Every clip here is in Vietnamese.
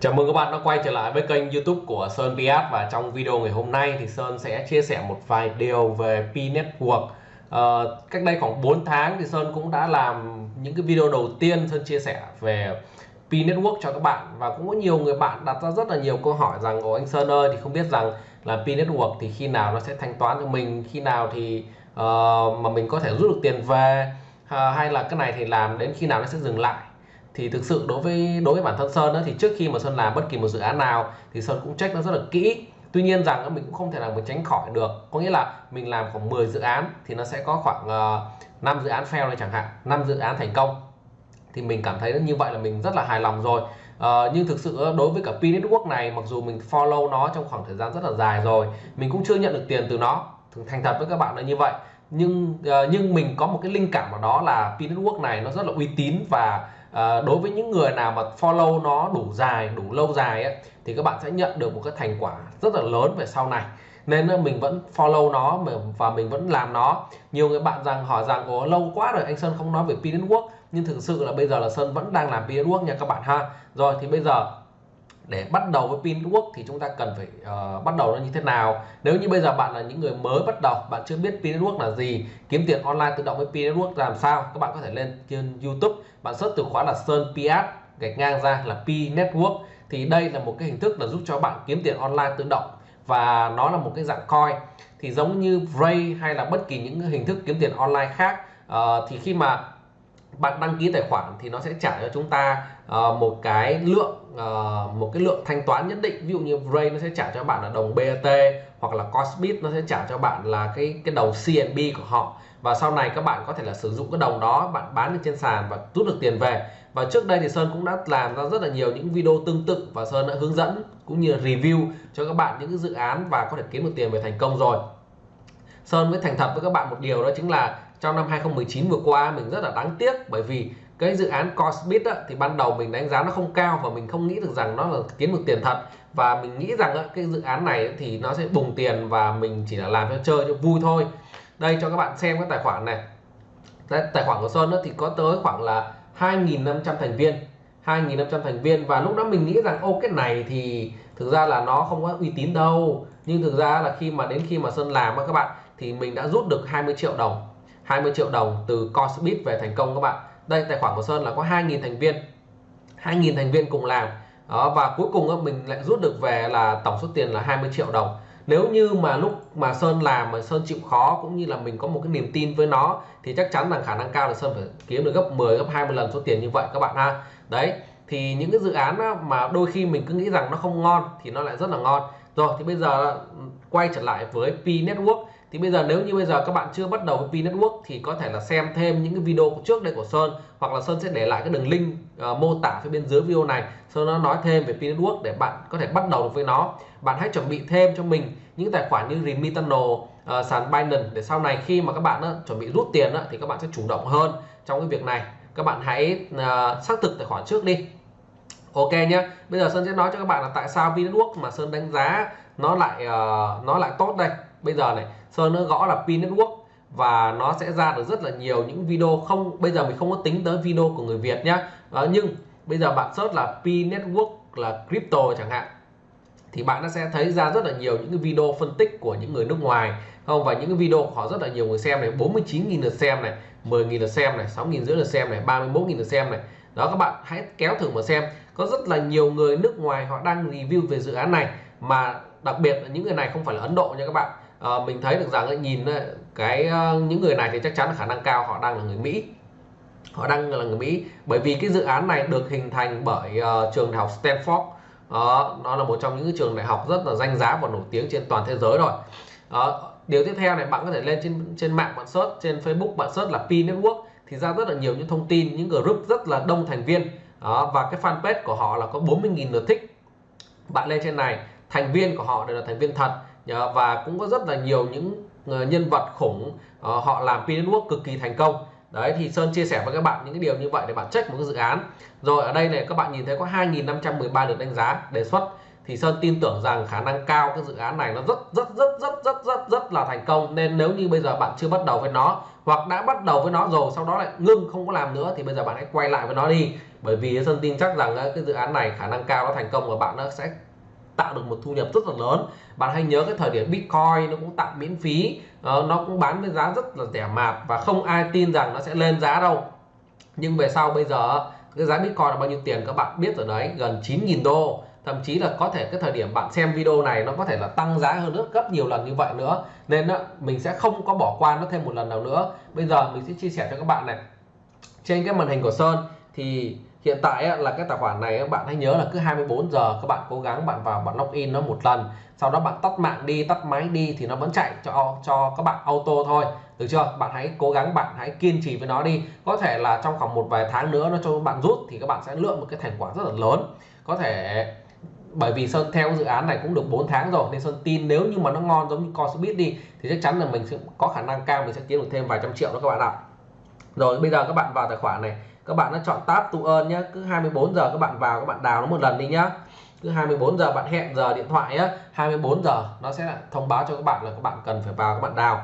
Chào mừng các bạn đã quay trở lại với kênh youtube của Sơn Piat và trong video ngày hôm nay thì Sơn sẽ chia sẻ một vài điều về P Network. Uh, Cách đây khoảng 4 tháng thì Sơn cũng đã làm những cái video đầu tiên Sơn chia sẻ về P Network cho các bạn. Và cũng có nhiều người bạn đặt ra rất là nhiều câu hỏi rằng Ồ anh Sơn ơi thì không biết rằng là P Network thì khi nào nó sẽ thanh toán cho mình? Khi nào thì uh, mà mình có thể rút được tiền về? Uh, hay là cái này thì làm đến khi nào nó sẽ dừng lại? Thì thực sự đối với đối với bản thân Sơn đó, thì trước khi mà Sơn làm bất kỳ một dự án nào thì Sơn cũng check nó rất là kỹ. Tuy nhiên rằng mình cũng không thể nào mình tránh khỏi được. Có nghĩa là mình làm khoảng 10 dự án thì nó sẽ có khoảng ờ, uh, 5 dự án fail này chẳng hạn 5 dự án thành công. Thì mình cảm thấy như vậy là mình rất là hài lòng rồi. Uh, nhưng thực sự đối với cả P Network này mặc dù mình follow nó trong khoảng thời gian rất là dài rồi mình cũng chưa nhận được tiền từ nó. Thành thật với các bạn là như vậy. Nhưng uh, nhưng mình có một cái linh cảm ở đó là P Network này nó rất là uy tín và à, đối với những người nào mà follow nó đủ dài đủ lâu dài ấy, thì các bạn sẽ nhận được một cái thành quả rất là lớn về sau này. Nên mình vẫn follow nó và mình vẫn làm nó. Nhiều người bạn rằng hỏi rằng ủa lâu quá rồi anh Sơn không nói về pin Network. Nhưng thực sự là bây giờ là Sơn vẫn đang làm pin Network nha các bạn ha. Rồi thì bây giờ để bắt đầu với pin network thì chúng ta cần phải uh, bắt đầu nó như thế nào? Nếu như bây giờ bạn là những người mới bắt đầu bạn chưa biết pin network là gì kiếm tiền online tự động với pin network làm sao? Các bạn có thể lên trên YouTube bạn search từ khóa là Sơn Piat gạch ngang ra là P network. Thì đây là một cái hình thức là giúp cho bạn kiếm tiền online tự động và nó là một cái dạng coin. Thì giống như Ray hay là bất kỳ những hình thức kiếm tiền online khác uh, thì khi mà bạn đăng ký tài khoản thì nó sẽ trả cho chúng ta uh, một cái lượng uh, một cái lượng thanh toán nhất định. Ví dụ như Ray nó sẽ trả cho bạn là đồng BAT hoặc là Cosbit nó sẽ trả cho bạn là cái cái đồng CNB của họ. Và sau này các bạn có thể là sử dụng cái đồng đó bạn bán lên trên sàn và rút được tiền về. Và trước đây thì Sơn cũng đã làm ra rất là nhiều những video tương tự và Sơn đã hướng dẫn cũng như review cho các bạn những cái dự án và có thể kiếm được tiền về thành công rồi. Sơn mới thành thật với các bạn một điều đó chính là trong năm 2019 vừa qua mình rất là đáng tiếc bởi vì cái dự án Cosbit á, thì ban đầu mình đánh giá nó không cao và mình không nghĩ được rằng nó là kiếm được tiền thật. Và mình nghĩ rằng á, cái dự án này thì nó sẽ bùng tiền và mình chỉ là làm cho chơi cho vui thôi. Đây cho các bạn xem cái tài khoản này. Đây, tài khoản của Sơn thì có tới khoảng là 2.500 thành viên 2.500 thành viên. Và lúc đó mình nghĩ rằng ô cái này thì thực ra là nó không có uy tín đâu. Nhưng thực ra là khi mà đến khi mà Sơn làm á các bạn thì mình đã rút được 20 triệu đồng 20 triệu đồng từ Cosbit về thành công các bạn. Đây, tài khoản của Sơn là có 2.000 thành viên. 2.000 thành viên cùng làm. Đó, và cuối cùng mình lại rút được về là tổng số tiền là 20 triệu đồng. Nếu như mà lúc mà Sơn làm mà Sơn chịu khó cũng như là mình có một cái niềm tin với nó, thì chắc chắn là khả năng cao là Sơn phải kiếm được gấp 10 gấp 20 lần số tiền như vậy các bạn ha. Đấy, thì những cái dự án mà đôi khi mình cứ nghĩ rằng nó không ngon thì nó lại rất là ngon. Rồi, thì bây giờ quay trở lại với P Network thì bây giờ nếu như bây giờ các bạn chưa bắt đầu với pi Network thì có thể là xem thêm những cái video trước đây của Sơn hoặc là Sơn sẽ để lại cái đường link uh, mô tả phía bên dưới video này. Sơn nó nói thêm về pi Network để bạn có thể bắt đầu được với nó. Bạn hãy chuẩn bị thêm cho mình những tài khoản như Remitano uh, sàn Binance để sau này khi mà các bạn uh, chuẩn bị rút tiền uh, thì các bạn sẽ chủ động hơn trong cái việc này. Các bạn hãy uh, xác thực tài khoản trước đi. Ok nhé bây giờ sơn sẽ nói cho các bạn là tại sao Network mà sơn đánh giá nó lại uh, nó lại tốt đây bây giờ này sơn nó gõ là pin Network và nó sẽ ra được rất là nhiều những video không bây giờ mình không có tính tới video của người Việt nhá. À, nhưng bây giờ bạn search là P Network là crypto chẳng hạn thì bạn nó sẽ thấy ra rất là nhiều những cái video phân tích của những người nước ngoài. Không và những cái video của họ rất là nhiều người xem này 49.000 lượt xem này 10.000 lượt xem này 6.000 rưỡi lượt xem này 31.000 lượt xem này. Đó các bạn hãy kéo thử mà xem. Có rất là nhiều người nước ngoài họ đang review về dự án này mà đặc biệt là những người này không phải là Ấn Độ nha các bạn à, mình thấy được rằng nhìn ờ, cái ờ, những người này thì chắc chắn là khả năng cao họ đang là người Mỹ. Họ đang là người Mỹ. Bởi vì cái dự án này được hình thành bởi uh, trường đại học Stanford. Đó, nó là một trong những trường đại học rất là danh giá và nổi tiếng trên toàn thế giới rồi. Đó, điều tiếp theo này bạn có thể lên trên trên mạng bạn search trên Facebook bạn search là P Network thì ra rất là nhiều những thông tin những group rất là đông thành viên. Đó, và cái fanpage của họ là có 40.000 lượt thích. Bạn lên trên này thành viên của họ đều là thành viên thật. Dạ, và cũng có rất là nhiều những ờ, nhân vật khủng ờ, họ làm P Network cực kỳ thành công. Đấy, thì Sơn chia sẻ với các bạn những cái điều như vậy để bạn check một cái dự án. Rồi, ở đây này, các bạn nhìn thấy có 2.513 lượt đánh giá, đề xuất. Thì Sơn tin tưởng rằng khả năng cao cái dự án này nó rất rất rất rất rất rất rất là thành công. Nên nếu như bây giờ bạn chưa bắt đầu với nó, hoặc đã bắt đầu với nó rồi, sau đó lại ngưng không có làm nữa, thì bây giờ bạn hãy quay lại với nó đi. Bởi vì Sơn tin chắc rằng ờ, cái dự án này khả năng cao, nó thành công và bạn nó sẽ tạo được một thu nhập rất là lớn. Bạn hãy nhớ cái thời điểm Bitcoin nó cũng tặng miễn phí ờ, nó cũng bán với giá rất là rẻ mạt và không ai tin rằng nó sẽ lên giá đâu. Nhưng về sau bây giờ, cái giá Bitcoin là bao nhiêu tiền các bạn biết rồi đấy, gần 9.000 đô. Thậm chí là có thể cái thời điểm bạn xem video này nó có thể là tăng giá hơn nữa gấp nhiều lần như vậy nữa. Nên mình sẽ không có bỏ qua nó thêm một lần nào nữa. Bây giờ mình sẽ chia sẻ cho các bạn này. Trên cái màn hình của Sơn thì hiện tại là cái tài khoản này các bạn hãy nhớ là cứ 24 giờ các bạn cố gắng bạn vào bạn login nó một lần. Sau đó bạn tắt mạng đi, tắt máy đi thì nó vẫn chạy cho cho các bạn auto thôi. Được chưa? Bạn hãy cố gắng, bạn hãy kiên trì với nó đi. Có thể là trong khoảng một vài tháng nữa nó cho bạn rút thì các bạn sẽ lượng một cái thành quả rất là lớn. Có thể, bởi vì Sơn theo dự án này cũng được 4 tháng rồi nên Sơn tin nếu như mà nó ngon giống như Cosbit đi thì chắc chắn là mình sẽ có khả năng cao mình sẽ kiếm được thêm vài trăm triệu đó các bạn ạ. Rồi bây giờ các bạn vào tài khoản này các bạn đã chọn tab to earn nhé cứ 24 giờ các bạn vào, các bạn đào nó một lần đi nhá. Cứ 24 giờ bạn hẹn giờ điện thoại á 24 giờ nó sẽ thông báo cho các bạn là các bạn cần phải vào, các bạn đào.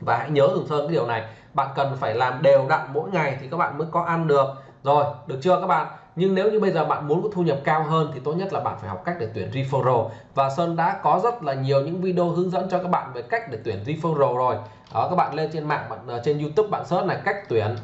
Và hãy nhớ thường sơn cái điều này. Bạn cần phải làm đều đặn mỗi ngày thì các bạn mới có ăn được. Rồi, được chưa các bạn? Nhưng nếu như bây giờ bạn muốn có thu nhập cao hơn thì tốt nhất là bạn phải học cách để tuyển referral. Và Sơn đã có rất là nhiều những video hướng dẫn cho các bạn về cách để tuyển referral rồi. Đó, các bạn lên trên mạng, bạn ờ, trên YouTube bạn search là cách tuyển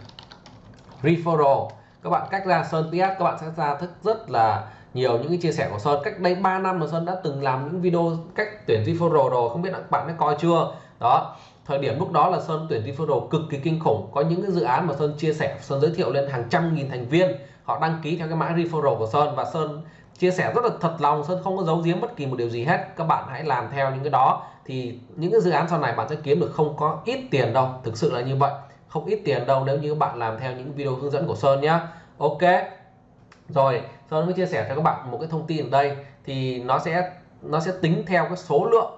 referral. Các bạn cách ra Sơn PS các bạn sẽ ra thức rất là nhiều những cái chia sẻ của Sơn. Cách đây 3 năm mà Sơn đã từng làm những video cách tuyển referral rồi, không biết là các bạn đã coi chưa? Đó, thời điểm lúc đó là Sơn tuyển referral cực kỳ kinh khủng. Có những cái dự án mà Sơn chia sẻ, Sơn giới thiệu lên hàng trăm nghìn thành viên. Họ đăng ký theo cái mã referral của Sơn và Sơn chia sẻ rất là thật lòng, Sơn không có giấu giếm bất kỳ một điều gì hết. Các bạn hãy làm theo những cái đó. Thì những cái dự án sau này bạn sẽ kiếm được không có ít tiền đâu. Thực sự là như vậy không ít tiền đâu nếu như các bạn làm theo những video hướng dẫn của Sơn nhé Ok. Rồi Sơn mới chia sẻ cho các bạn một cái thông tin ở đây. Thì nó sẽ nó sẽ tính theo cái số lượng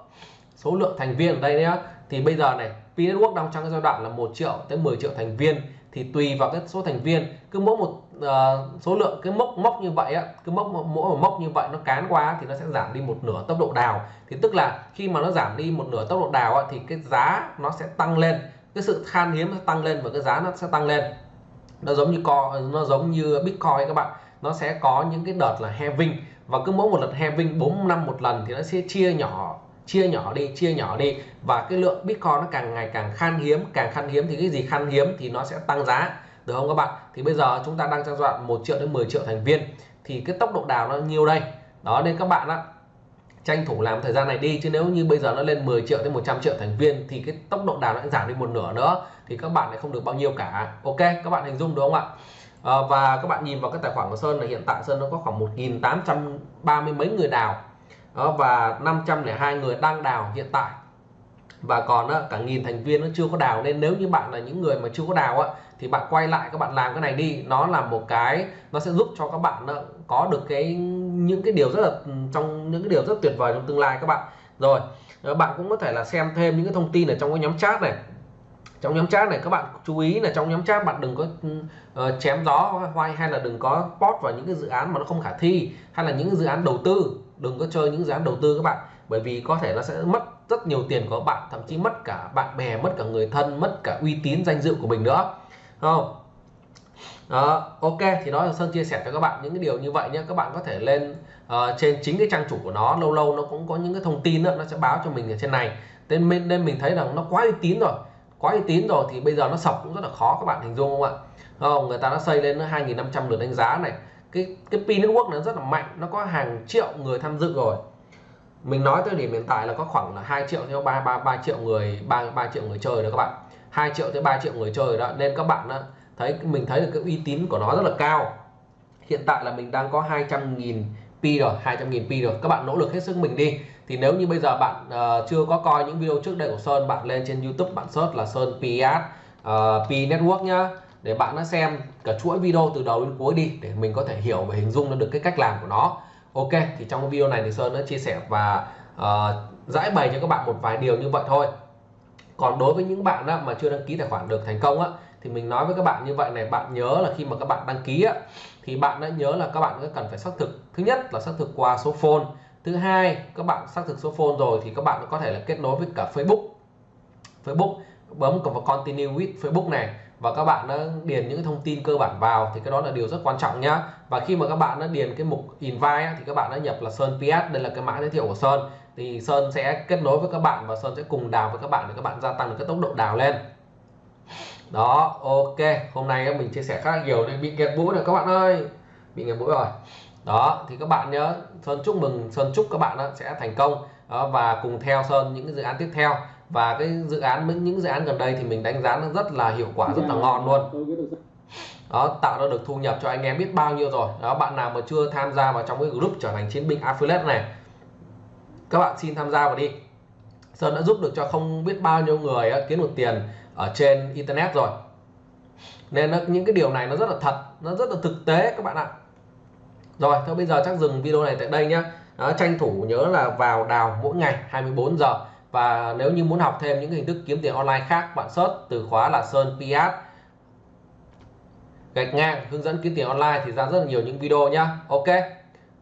số lượng thành viên ở đây nhé thì bây giờ này P Network đang trong cái giai đoạn là 1 triệu tới 10 triệu thành viên. Thì tùy vào cái số thành viên cứ mỗi một uh, số lượng cái mốc mốc như vậy á cứ mốc mỗi một mốc như vậy nó cán qua thì nó sẽ giảm đi một nửa tốc độ đào. Thì tức là khi mà nó giảm đi một nửa tốc độ đào á, thì cái giá nó sẽ tăng lên cái sự khan hiếm nó tăng lên và cái giá nó sẽ tăng lên. Nó giống như co, nó giống như bitcoin các bạn. Nó sẽ có những cái đợt là halving. Và cứ mỗi một lần halving 4 năm một lần thì nó sẽ chia nhỏ chia nhỏ đi, chia nhỏ đi. Và cái lượng bitcoin nó càng ngày càng khan hiếm, càng khan hiếm thì cái gì khan hiếm thì nó sẽ tăng giá. Được không các bạn? Thì bây giờ chúng ta đang trong giai đoạn 1 triệu đến 10 triệu thành viên. Thì cái tốc độ đào nó nhiều đây? Đó, nên các bạn á tranh thủ làm thời gian này đi chứ nếu như bây giờ nó lên 10 triệu đến 100 triệu thành viên thì cái tốc độ đào nó giảm đi một nửa nữa thì các bạn lại không được bao nhiêu cả. Ok các bạn hình dung đúng không ạ? À, và các bạn nhìn vào cái tài khoản của Sơn là hiện tại Sơn nó có khoảng 1.830 mấy người đào. Đó, và 502 người đang đào hiện tại và còn á, cả nghìn thành viên nó chưa có đào. Nên nếu như bạn là những người mà chưa có đào á thì bạn quay lại các bạn làm cái này đi. Nó là một cái nó sẽ giúp cho các bạn á, có được cái những cái điều rất là ừ, trong những cái điều rất tuyệt vời trong tương lai các bạn. Rồi ờ, bạn cũng có thể là xem thêm những cái thông tin ở trong cái nhóm chat này. Trong nhóm chat này các bạn chú ý là trong nhóm chat bạn đừng có uh, chém gió hoài hay là đừng có post vào những cái dự án mà nó không khả thi hay là những dự án đầu tư đừng có chơi những dự án đầu tư các bạn. Bởi vì có thể nó sẽ mất rất nhiều tiền của bạn thậm chí mất cả bạn bè mất cả người thân mất cả uy tín danh dự của mình nữa. Không? Đó, ok thì đó là sơn chia sẻ cho các bạn những cái điều như vậy nhé. Các bạn có thể lên uh, trên chính cái trang chủ của nó lâu lâu nó cũng có những cái thông tin đó, nó sẽ báo cho mình ở trên này. Nên mình nên mình thấy rằng nó quá uy tín rồi quá uy tín rồi thì bây giờ nó sập cũng rất là khó các bạn hình dung không ạ? Không? Người ta đã xây lên 2.500 lượt đánh giá này cái cái pin network nó rất là mạnh nó có hàng triệu người tham dự rồi. Mình nói tới điểm hiện tại là có khoảng là 2 triệu theo 3 3 3 triệu người 3 3 triệu người chơi đó các bạn. 2 triệu tới 3 triệu người chơi đó. Nên các bạn đó, thấy mình thấy được cái uy tín của nó rất là cao. Hiện tại là mình đang có 200.000 pi rồi 200.000 pi rồi. Các bạn nỗ lực hết sức mình đi. Thì nếu như bây giờ bạn uh, chưa có coi những video trước đây của Sơn bạn lên trên YouTube bạn search là Sơn PS uh, P ờ, Network nhá để bạn nó xem cả chuỗi video từ đầu đến cuối đi để mình có thể hiểu và hình dung được cái cách làm của nó. Ok thì trong video này thì Sơn đã chia sẻ và uh, giải bày cho các bạn một vài điều như vậy thôi. Còn đối với những bạn đó mà chưa đăng ký tài khoản được thành công á thì mình nói với các bạn như vậy này bạn nhớ là khi mà các bạn đăng ký á thì bạn đã nhớ là các bạn cần phải xác thực. Thứ nhất là xác thực qua số phone. Thứ hai các bạn xác thực số phone rồi thì các bạn có thể là kết nối với cả Facebook. Facebook bấm vào continue with Facebook này và các bạn đã điền những thông tin cơ bản vào thì cái đó là điều rất quan trọng nhá. Và khi mà các bạn đã điền cái mục invite thì các bạn đã nhập là Sơn PS đây là cái mã giới thiệu của Sơn. Thì Sơn sẽ kết nối với các bạn và Sơn sẽ cùng đào với các bạn để các bạn gia tăng được cái tốc độ đào lên. Đó ok. Hôm nay mình chia sẻ khá là nhiều nên bị nghẹt mũi rồi các bạn ơi. Bị nghẹt mũi rồi. Đó thì các bạn nhớ Sơn chúc mừng Sơn chúc các bạn sẽ thành công. Đó, và cùng theo Sơn những cái dự án tiếp theo và cái dự án những dự án gần đây thì mình đánh giá nó rất là hiệu quả rất là ngon luôn. Đó tạo ra được thu nhập cho anh em biết bao nhiêu rồi. Đó bạn nào mà chưa tham gia vào trong cái group trở thành chiến binh affiliate này các bạn xin tham gia vào đi. Sơn đã giúp được cho không biết bao nhiêu người kiếm được tiền ở trên internet rồi. Nên nó, những cái điều này nó rất là thật nó rất là thực tế các bạn ạ. Rồi thôi bây giờ chắc dừng video này tại đây nhá. Đó, tranh thủ nhớ là vào đào mỗi ngày 24 giờ và nếu như muốn học thêm những hình thức kiếm tiền online khác, bạn search từ khóa là Sơn Piat. Gạch ngang, hướng dẫn kiếm tiền online thì ra rất là nhiều những video nhá. Ok.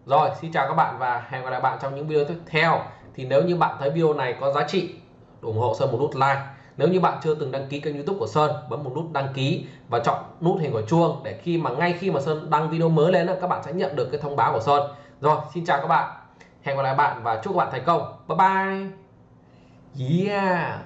Rồi, xin chào các bạn và hẹn gặp lại bạn trong những video tiếp theo. Thì nếu như bạn thấy video này có giá trị ủng hộ Sơn một nút like. Nếu như bạn chưa từng đăng ký kênh youtube của Sơn, bấm một nút đăng ký và chọn nút hình quả chuông để khi mà ngay khi mà Sơn đăng video mới lên các bạn sẽ nhận được cái thông báo của Sơn. Rồi, xin chào các bạn. Hẹn gặp lại bạn và chúc các bạn thành công. Bye bye. Yeah